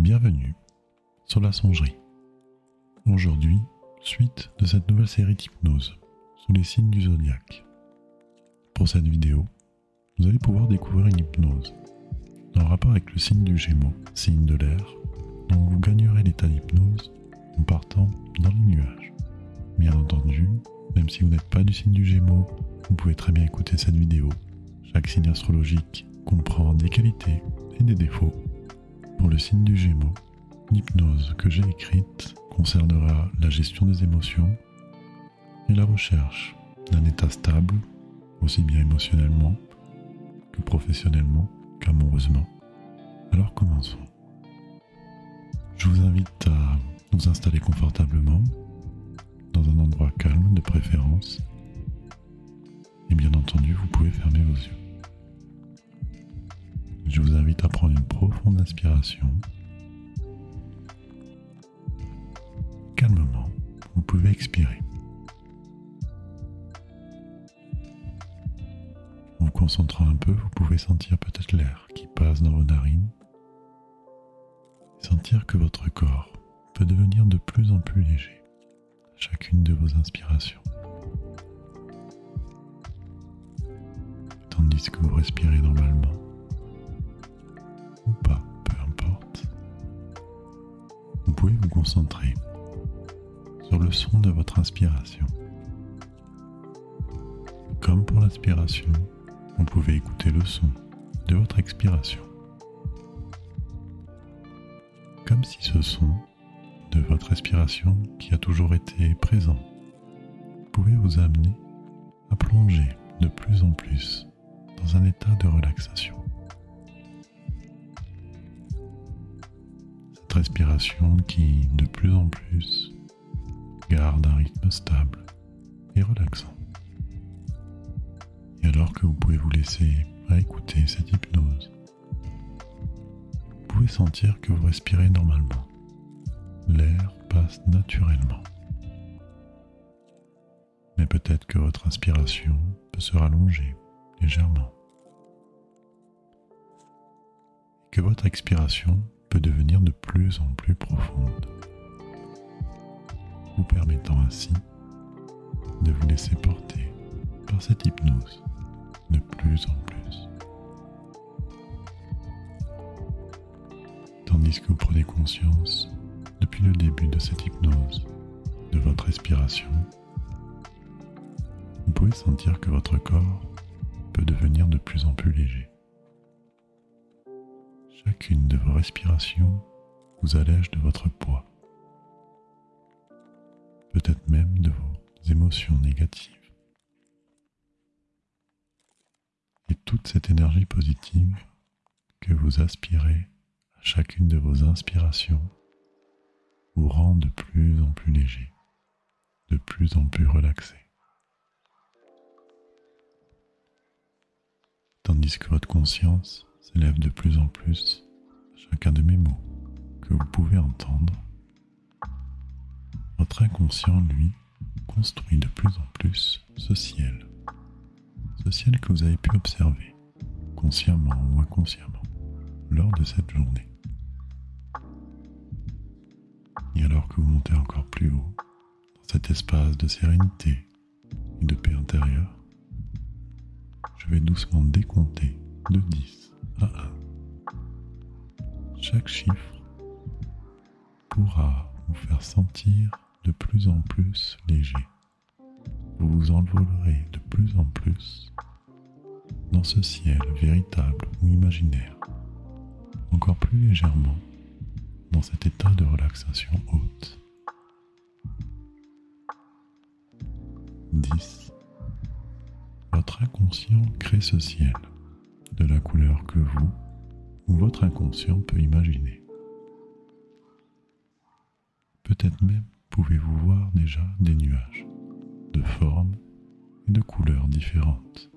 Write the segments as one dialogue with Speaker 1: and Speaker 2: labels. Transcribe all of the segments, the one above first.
Speaker 1: Bienvenue sur la songerie. Aujourd'hui, suite de cette nouvelle série d'hypnose sous les signes du zodiaque. Pour cette vidéo, vous allez pouvoir découvrir une hypnose en rapport avec le signe du Gémeaux, signe de l'air, dont vous gagnerez l'état d'hypnose en partant dans les nuages. Bien entendu, même si vous n'êtes pas du signe du Gémeaux, vous pouvez très bien écouter cette vidéo. Chaque signe astrologique comprend des qualités et des défauts. Pour le signe du Gémeaux, l'hypnose que j'ai écrite concernera la gestion des émotions et la recherche d'un état stable, aussi bien émotionnellement que professionnellement qu'amoureusement. Alors commençons. Je vous invite à vous installer confortablement dans un endroit calme de préférence et bien entendu vous pouvez fermer vos yeux. Je vous invite à prendre une profonde inspiration. Calmement, vous pouvez expirer. En vous concentrant un peu, vous pouvez sentir peut-être l'air qui passe dans vos narines. sentir que votre corps peut devenir de plus en plus léger à chacune de vos inspirations. Tandis que vous respirez normalement. Pouvez vous concentrer sur le son de votre inspiration. Comme pour l'inspiration, vous pouvez écouter le son de votre expiration. Comme si ce son de votre respiration qui a toujours été présent pouvait vous amener à plonger de plus en plus dans un état de relaxation. Respiration qui, de plus en plus, garde un rythme stable et relaxant. Et alors que vous pouvez vous laisser à écouter cette hypnose, vous pouvez sentir que vous respirez normalement. L'air passe naturellement. Mais peut-être que votre inspiration peut se rallonger légèrement. Que votre expiration peut devenir de plus en plus profonde, vous permettant ainsi de vous laisser porter par cette hypnose de plus en plus. Tandis que vous prenez conscience depuis le début de cette hypnose de votre respiration, vous pouvez sentir que votre corps peut devenir de plus en plus léger. Chacune de vos respirations vous allège de votre poids, peut-être même de vos émotions négatives. Et toute cette énergie positive que vous aspirez à chacune de vos inspirations vous rend de plus en plus léger, de plus en plus relaxé. Tandis que votre conscience s'élève de plus en plus chacun de mes mots que vous pouvez entendre. Votre inconscient, lui, construit de plus en plus ce ciel, ce ciel que vous avez pu observer, consciemment ou inconsciemment, lors de cette journée. Et alors que vous montez encore plus haut, dans cet espace de sérénité et de paix intérieure, je vais doucement décompter de 10 1. Chaque chiffre pourra vous faire sentir de plus en plus léger. Vous vous envolerez de plus en plus dans ce ciel véritable ou imaginaire, encore plus légèrement dans cet état de relaxation haute. 10. Votre inconscient crée ce ciel de la couleur que vous ou votre inconscient peut imaginer. Peut-être même pouvez-vous voir déjà des nuages de formes et de couleurs différentes.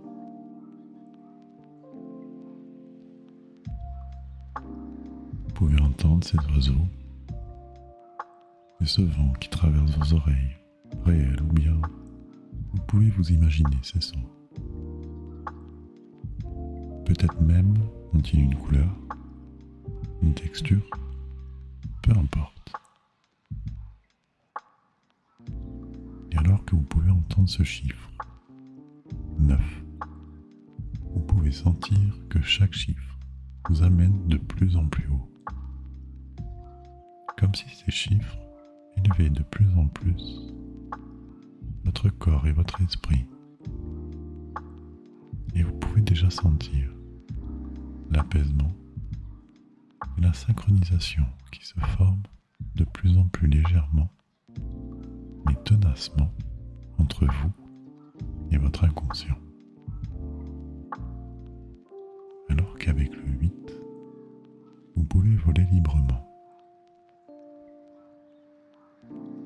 Speaker 1: Vous pouvez entendre ces oiseaux et ce vent qui traverse vos oreilles, réels ou bien vous pouvez vous imaginer ces sons. Peut-être même ont-ils une couleur, une texture peu importe. Et alors que vous pouvez entendre ce chiffre, 9, vous pouvez sentir que chaque chiffre vous amène de plus en plus haut. Comme si ces chiffres élevaient de plus en plus votre corps et votre esprit. Et vous pouvez déjà sentir l'apaisement et la synchronisation qui se forment de plus en plus légèrement mais tenacement entre vous et votre inconscient. Alors qu'avec le 8, vous pouvez voler librement,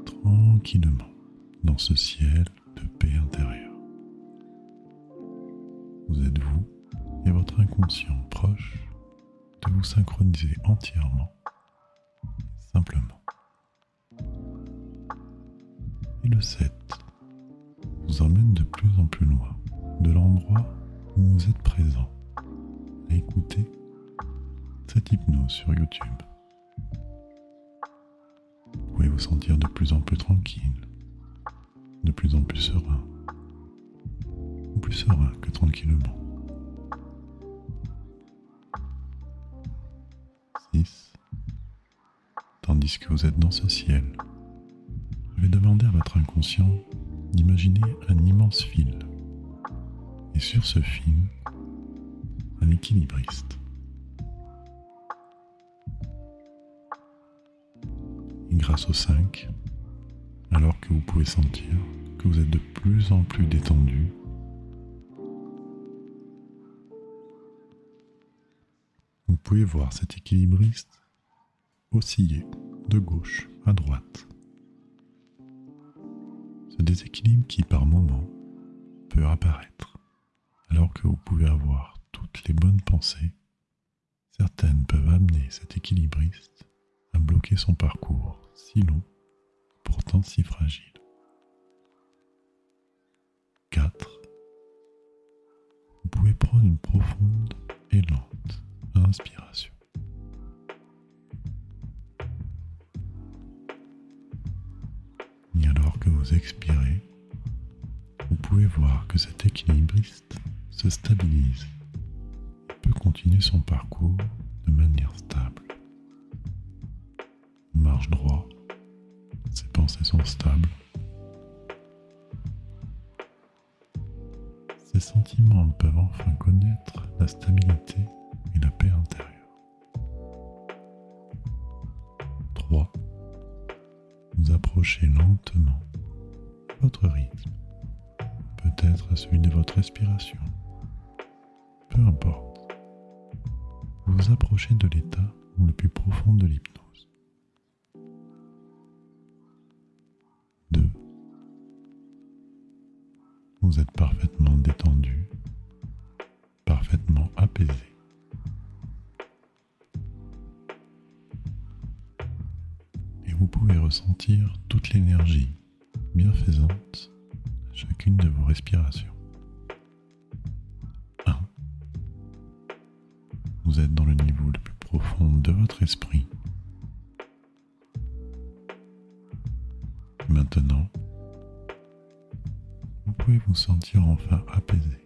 Speaker 1: tranquillement dans ce ciel de paix intérieure. Vous êtes vous et votre inconscient proche de vous synchroniser entièrement, simplement. Et le 7 vous emmène de plus en plus loin de l'endroit où vous êtes présent à écouter cette hypnose sur YouTube. Vous pouvez vous sentir de plus en plus tranquille, de plus en plus serein, plus serein que tranquillement. 6. Tandis que vous êtes dans ce ciel, je vais demander à votre inconscient d'imaginer un immense fil. Et sur ce fil, un équilibriste. Et grâce au 5, alors que vous pouvez sentir que vous êtes de plus en plus détendu, pouvez voir cet équilibriste osciller de gauche à droite. Ce déséquilibre qui par moment peut apparaître alors que vous pouvez avoir toutes les bonnes pensées, certaines peuvent amener cet équilibriste à bloquer son parcours si long, pourtant si fragile. 4. Vous pouvez prendre une profonde et lente inspiration. Et alors que vous expirez, vous pouvez voir que cet équilibriste se stabilise peut continuer son parcours de manière stable. Marche droit, ses pensées sont stables, ses sentiments peuvent enfin connaître la stabilité et la paix intérieure. 3. Vous approchez lentement votre rythme, peut-être celui de votre respiration. Peu importe. Vous vous approchez de l'état le plus profond de l'hypnose. 2. Vous êtes parfaitement détendu, parfaitement apaisé. Vous pouvez ressentir toute l'énergie bienfaisante à chacune de vos respirations. 1. Vous êtes dans le niveau le plus profond de votre esprit. Maintenant, vous pouvez vous sentir enfin apaisé.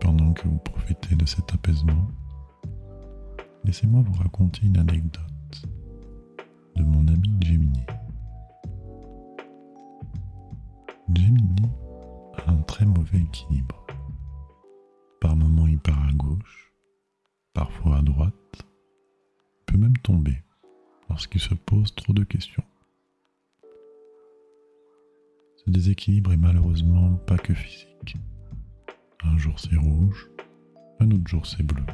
Speaker 1: Pendant que vous profitez de cet apaisement, laissez-moi vous raconter une anecdote de mon ami Gemini. Gemini a un très mauvais équilibre. Par moments il part à gauche, parfois à droite, peut même tomber lorsqu'il se pose trop de questions. Ce déséquilibre est malheureusement pas que physique. Un jour c'est rouge, un autre jour c'est bleu.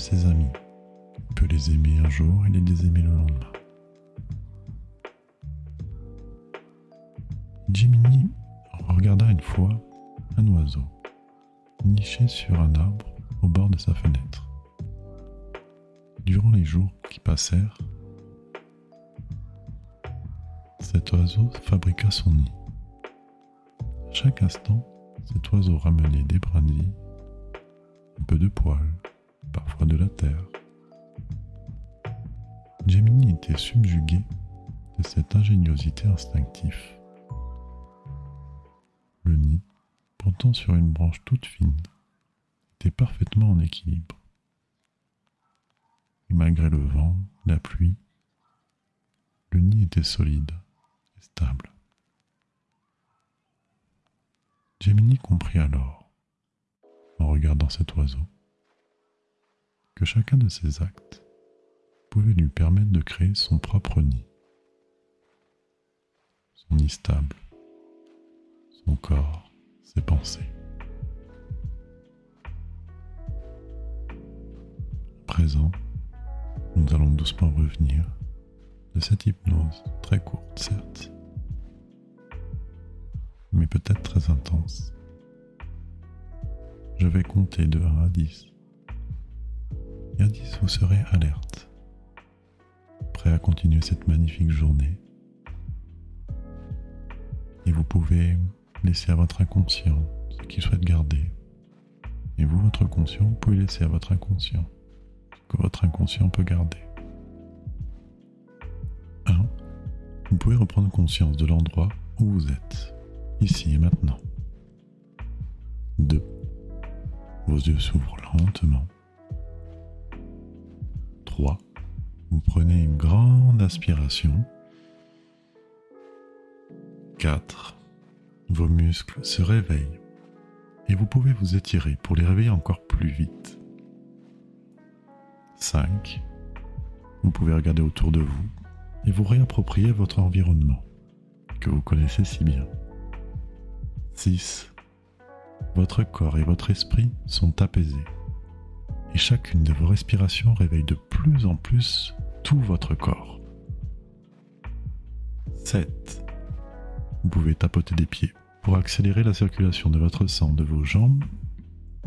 Speaker 1: Ses amis, il peut les aimer un jour et les désaimer le lendemain. Jiminy regarda une fois un oiseau niché sur un arbre au bord de sa fenêtre. Durant les jours qui passèrent, cet oiseau fabriqua son nid. Chaque instant, cet oiseau ramenait des brindilles, un peu de poils, parfois de la terre. Gemini était subjugué de cette ingéniosité instinctive. Le nid, portant sur une branche toute fine, était parfaitement en équilibre. Et malgré le vent, la pluie, le nid était solide et stable. Gemini comprit alors, en regardant cet oiseau, que chacun de ses actes pouvait lui permettre de créer son propre nid. Son nid stable, son corps, ses pensées. présent, nous allons doucement revenir de cette hypnose très courte, certes, mais peut-être très intense. Je vais compter de 1 à 10. Et à 10, vous serez alerte, prêt à continuer cette magnifique journée. Et vous pouvez laisser à votre inconscient ce qu'il souhaite garder. Et vous, votre conscient, vous pouvez laisser à votre inconscient que votre inconscient peut garder. 1. Vous pouvez reprendre conscience de l'endroit où vous êtes, ici et maintenant. 2. Vos yeux s'ouvrent lentement. 3. Vous prenez une grande aspiration. 4. Vos muscles se réveillent et vous pouvez vous étirer pour les réveiller encore plus vite. 5. Vous pouvez regarder autour de vous et vous réapproprier votre environnement que vous connaissez si bien. 6. Votre corps et votre esprit sont apaisés et chacune de vos respirations réveille de plus en plus tout votre corps. 7. Vous pouvez tapoter des pieds pour accélérer la circulation de votre sang de vos jambes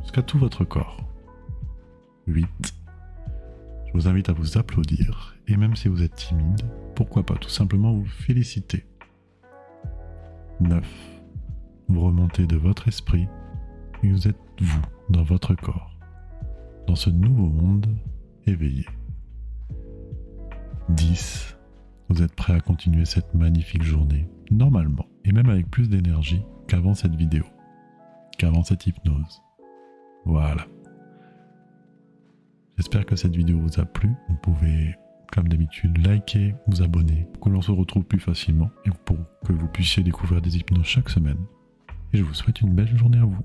Speaker 1: jusqu'à tout votre corps. 8. Je vous invite à vous applaudir et même si vous êtes timide, pourquoi pas tout simplement vous féliciter. 9. Vous remontez de votre esprit et vous êtes vous dans votre corps, dans ce nouveau monde éveillé. 10. Vous êtes prêt à continuer cette magnifique journée, normalement, et même avec plus d'énergie qu'avant cette vidéo, qu'avant cette hypnose. Voilà. J'espère que cette vidéo vous a plu. Vous pouvez, comme d'habitude, liker, vous abonner pour que l'on se retrouve plus facilement et pour que vous puissiez découvrir des hypnoses chaque semaine. Et je vous souhaite une belle journée à vous.